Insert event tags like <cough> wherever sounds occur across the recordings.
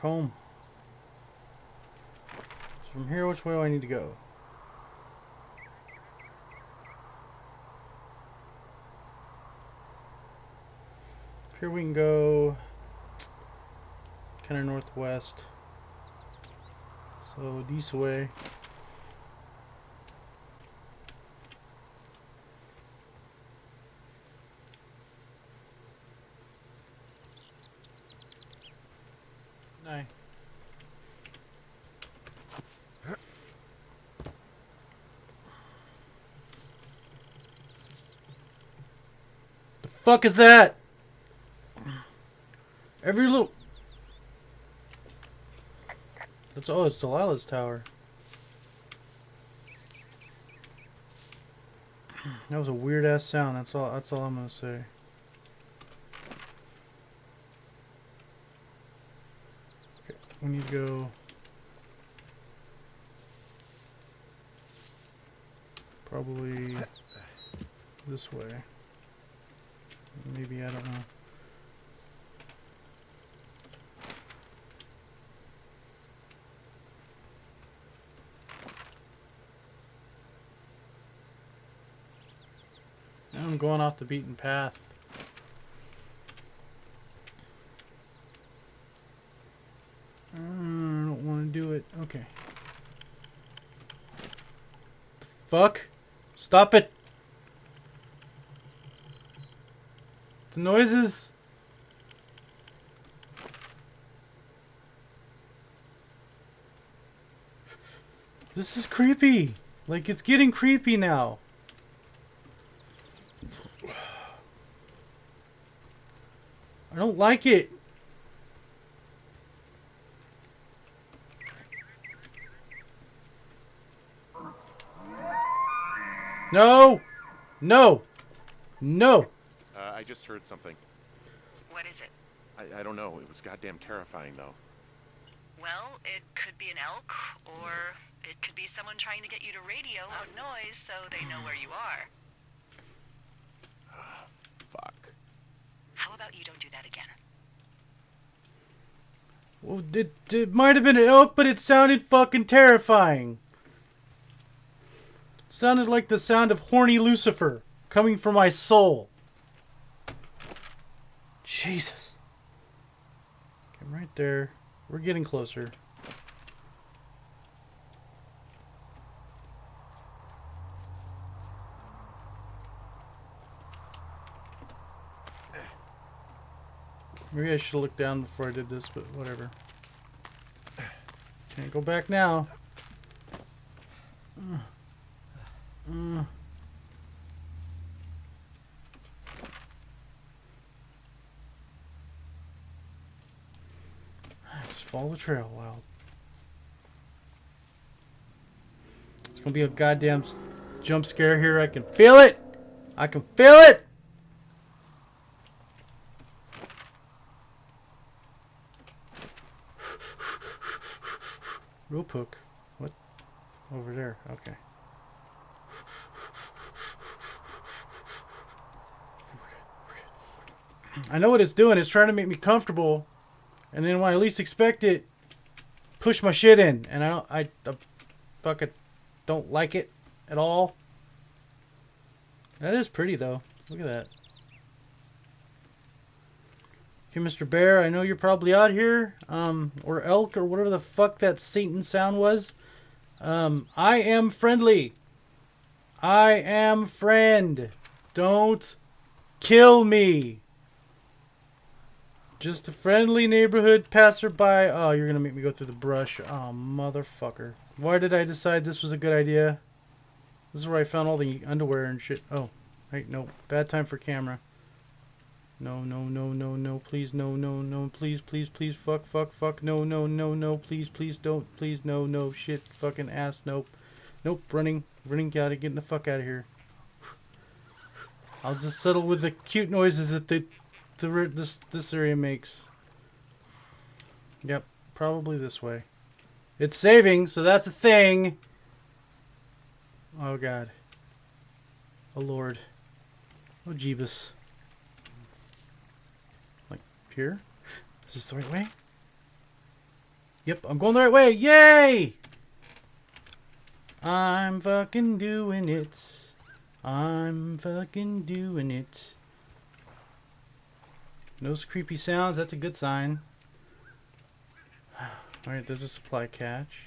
home. So from here, which way do I need to go? Here we can go kind of northwest. So this way. No. The fuck is that? Every little. That's oh, it's Delilah's tower. That was a weird ass sound. That's all. That's all I'm gonna say. Okay, we need to go. Probably this way. Maybe I don't know. Now I'm going off the beaten path. Uh, I don't want to do it. Okay. Fuck. Stop it. Noises. This is creepy. Like, it's getting creepy now. I don't like it. No! No! No! I just heard something. What is it? I, I don't know. It was goddamn terrifying, though. Well, it could be an elk, or it could be someone trying to get you to radio out noise so they know where you are. Ah, fuck. How about you don't do that again? Well, it, it might have been an elk, but it sounded fucking terrifying. It sounded like the sound of horny Lucifer coming from my soul. Jesus. Okay, I'm right there. We're getting closer. Maybe I should looked down before I did this, but whatever. Can't go back now. Uh. Just follow the trail, Wild. It's gonna be a goddamn jump scare here. I can feel it. I can feel it. <sighs> Rope hook. What? Over there. Okay. I know what it's doing. It's trying to make me comfortable, and then when I least expect it, push my shit in, and I don't. I, I fucking don't like it at all. That is pretty though. Look at that. Okay, Mr. Bear, I know you're probably out here, um, or elk, or whatever the fuck that Satan sound was. Um, I am friendly. I am friend. Don't kill me. Just a friendly neighborhood passerby. Oh, you're gonna make me go through the brush. Oh, motherfucker. Why did I decide this was a good idea? This is where I found all the underwear and shit. Oh, wait, no. Bad time for camera. No, no, no, no, no, please, no, no, no, please, please, please, fuck, fuck, fuck, no, no, no, no, please, please, don't, please, no, no, shit, fucking ass, nope, nope, running, running, gotta get the fuck out of here. I'll just settle with the cute noises that the, the this this area makes. Yep, probably this way. It's saving, so that's a thing. Oh god. Oh lord. Oh Jeebus. Like here? Is this the right way? Yep, I'm going the right way. Yay! I'm fucking doing it. I'm fucking doing it. No creepy sounds. That's a good sign. <sighs> Alright, there's a supply catch.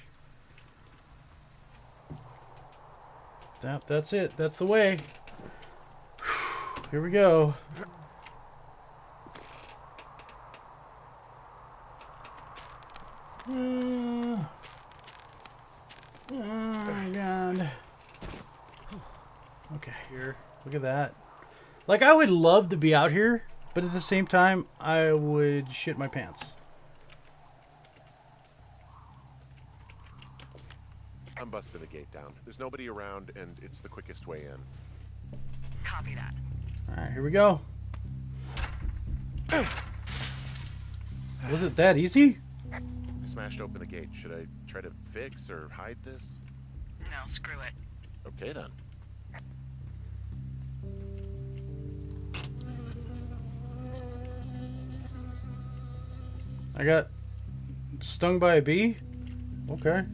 That, that's it. That's the way. <sighs> Here we go. Uh, oh my god. <sighs> Okay, here. Look at that. Like, I would love to be out here, but at the same time, I would shit my pants. I'm busting the gate down. There's nobody around, and it's the quickest way in. Copy that. Alright, here we go. <clears throat> Was it that easy? I smashed open the gate. Should I try to fix or hide this? No, screw it. Okay then. I got stung by a bee? Okay.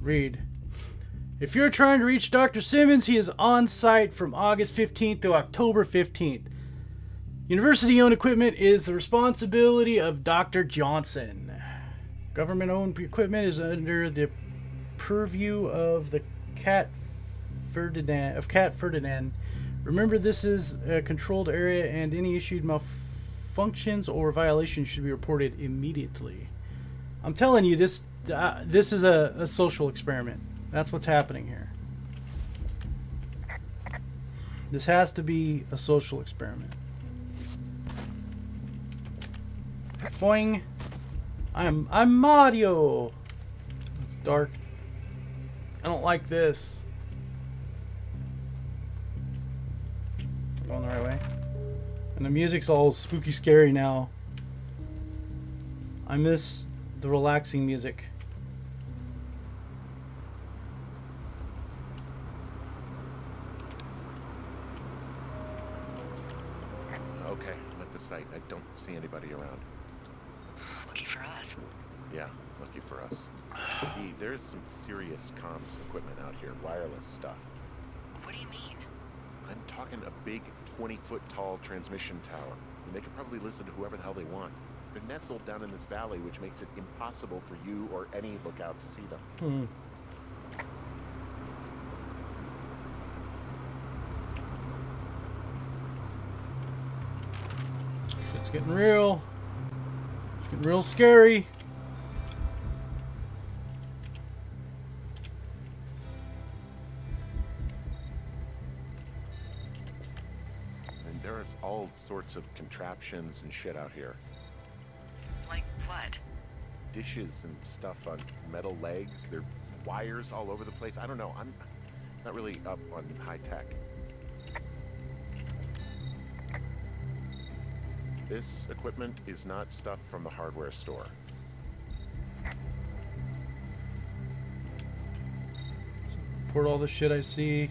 Read. If you're trying to reach Dr. Simmons, he is on site from August 15th to October 15th. University owned equipment is the responsibility of Dr. Johnson. Government owned equipment is under the purview of the Cat Ferdinand of Cat Ferdinand. Remember this is a controlled area and any issued malfunctions or violations should be reported immediately. I'm telling you this uh, this is a, a social experiment. That's what's happening here. This has to be a social experiment. Boing. I'm I'm Mario. It's dark. I don't like this. Going the right way. And the music's all spooky scary now. I miss the relaxing music. Okay, I'm at the site. I don't see anybody around. Lucky for us. Yeah, lucky for us. There's some serious comms equipment out here, wireless stuff. What do you mean? I'm talking a big 20 foot tall transmission tower. And they can probably listen to whoever the hell they want. They're nestled down in this valley, which makes it impossible for you or any lookout to see them. Hmm. Shit's getting real. It's getting real scary. Sorts of contraptions and shit out here. Like what? Dishes and stuff on metal legs. There are wires all over the place. I don't know. I'm not really up on high tech. This equipment is not stuff from the hardware store. Report all the shit I see.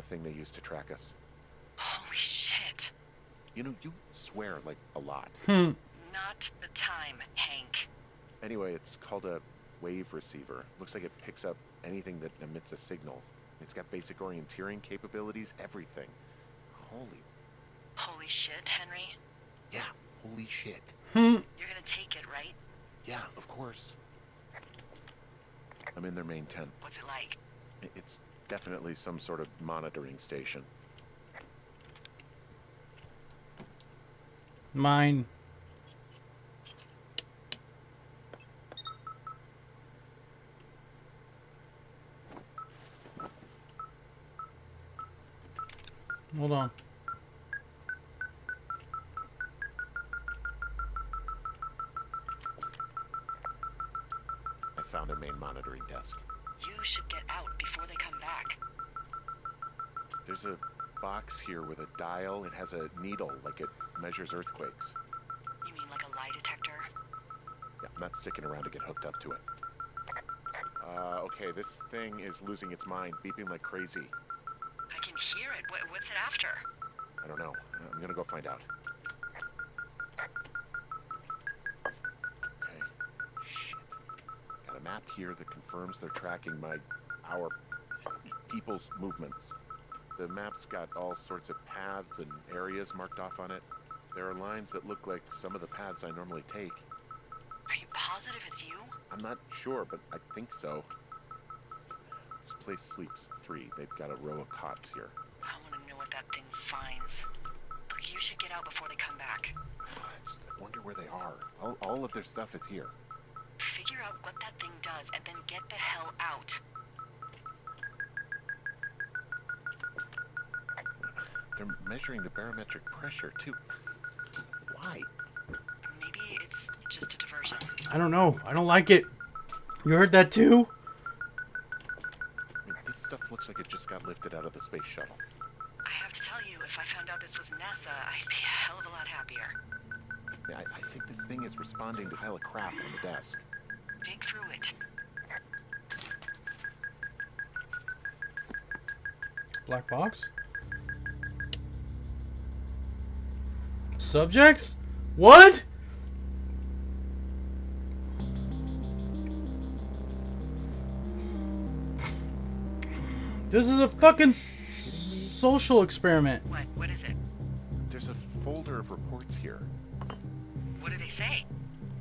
The thing they used to track us. Holy shit. You know, you swear like a lot. Hmm. Not the time, Hank. Anyway, it's called a wave receiver. Looks like it picks up anything that emits a signal. It's got basic orienteering capabilities, everything. Holy, Holy shit, Henry. yeah, holy shit. Hmm. You're gonna take it, right? Yeah, of course. I'm in their main tent. What's it like? It's definitely some sort of monitoring station. Mine. Hold on. I found their main monitoring desk. You should get out before they come back. There's a box here with a dial. It has a needle, like it measures earthquakes. You mean like a lie detector? Yeah, I'm not sticking around to get hooked up to it. Uh, okay, this thing is losing its mind, beeping like crazy. I can hear it. What, what's it after? I don't know. I'm gonna go find out. Okay. Shit. Got a map here that confirms they're tracking my, our, people's movements. The map's got all sorts of paths and areas marked off on it. There are lines that look like some of the paths I normally take. Are you positive it's you? I'm not sure, but I think so. This place sleeps three. They've got a row of cots here. I want to know what that thing finds. Look, you should get out before they come back. <sighs> I just wonder where they are. All, all of their stuff is here. Figure out what that thing does and then get the hell out. They're measuring the barometric pressure, too. Why? Maybe it's just a diversion. I don't know. I don't like it. You heard that too? I mean, this stuff looks like it just got lifted out of the space shuttle. I have to tell you, if I found out this was NASA, I'd be a hell of a lot happier. Yeah, I, I think this thing is responding to a pile of crap on the desk. Dig through it. Black box? Subjects? What? This is a fucking social experiment. What? What is it? There's a folder of reports here. What do they say?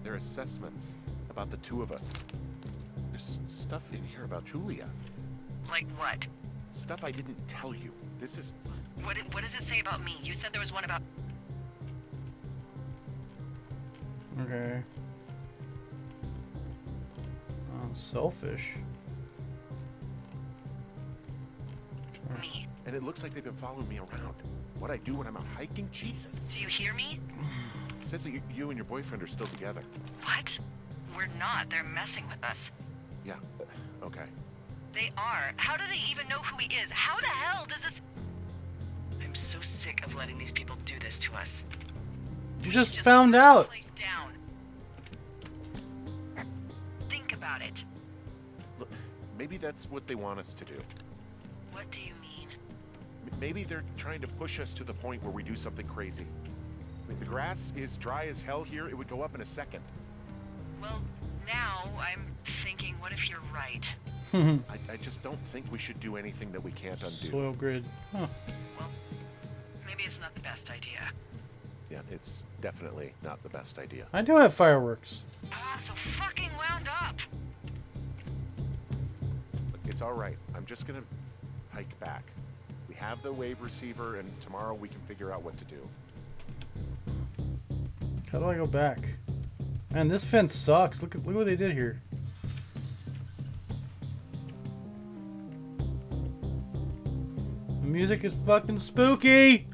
They're assessments about the two of us. There's stuff in here about Julia. Like what? Stuff I didn't tell you. This is. What, what does it say about me? You said there was one about. Okay. Oh, selfish. me. And it looks like they've been following me around. What I do when I'm out hiking? Jesus. Do you hear me? It says that you, you and your boyfriend are still together. What? We're not. They're messing with us. Yeah. Okay. They are. How do they even know who he is? How the hell does this... I'm so sick of letting these people do this to us. You We just found out. place maybe that's what they want us to do. What do you mean? M- Maybe they're trying to push us to the point where we do something crazy. I mean, the grass is dry as hell here. It would go up in a second. Well, now I'm thinking, what if you're right? <laughs> I, I just don't think we should do anything that we can't undo. Soil grid. Huh. Well, maybe it's not the best idea. Yeah, it's definitely not the best idea. I do have fireworks. Ah, so fucking wound up. It's all right. I'm just gonna hike back. We have the wave receiver, and tomorrow we can figure out what to do. How do I go back? Man, this fence sucks. Look at look what they did here. The music is fucking spooky.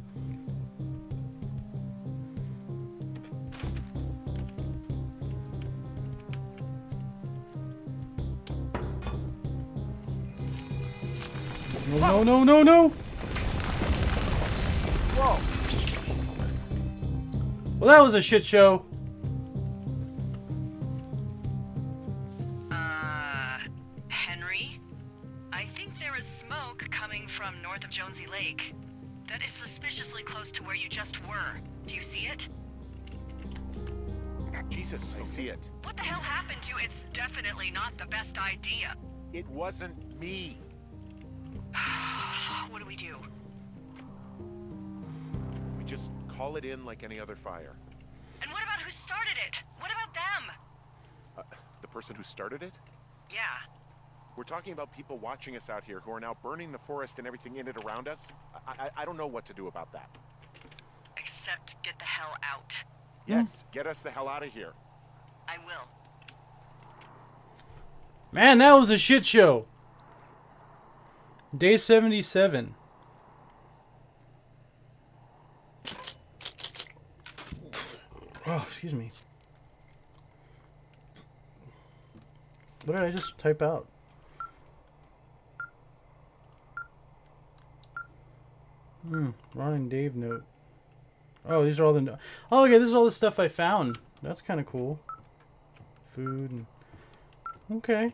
No, no, no, no, no. Whoa! Well, that was a shit show. Uh, Henry? I think there is smoke coming from north of Jonesy Lake. That is suspiciously close to where you just were. Do you see it? Jesus, I see it. What the hell happened to you? It's definitely not the best idea. It wasn't me. What do we do? We just call it in like any other fire. And what about who started it? What about them? Uh, the person who started it? Yeah. We're talking about people watching us out here who are now burning the forest and everything in it around us. I, I, I don't know what to do about that. Except get the hell out. Yes, get us the hell out of here. I will. Man, that was a shit show. Day 77. Oh, excuse me. What did I just type out? Hmm. Ron and Dave note. Oh, these are all the. No- oh, okay. This is all the stuff I found. That's kind of cool. Food and. Okay.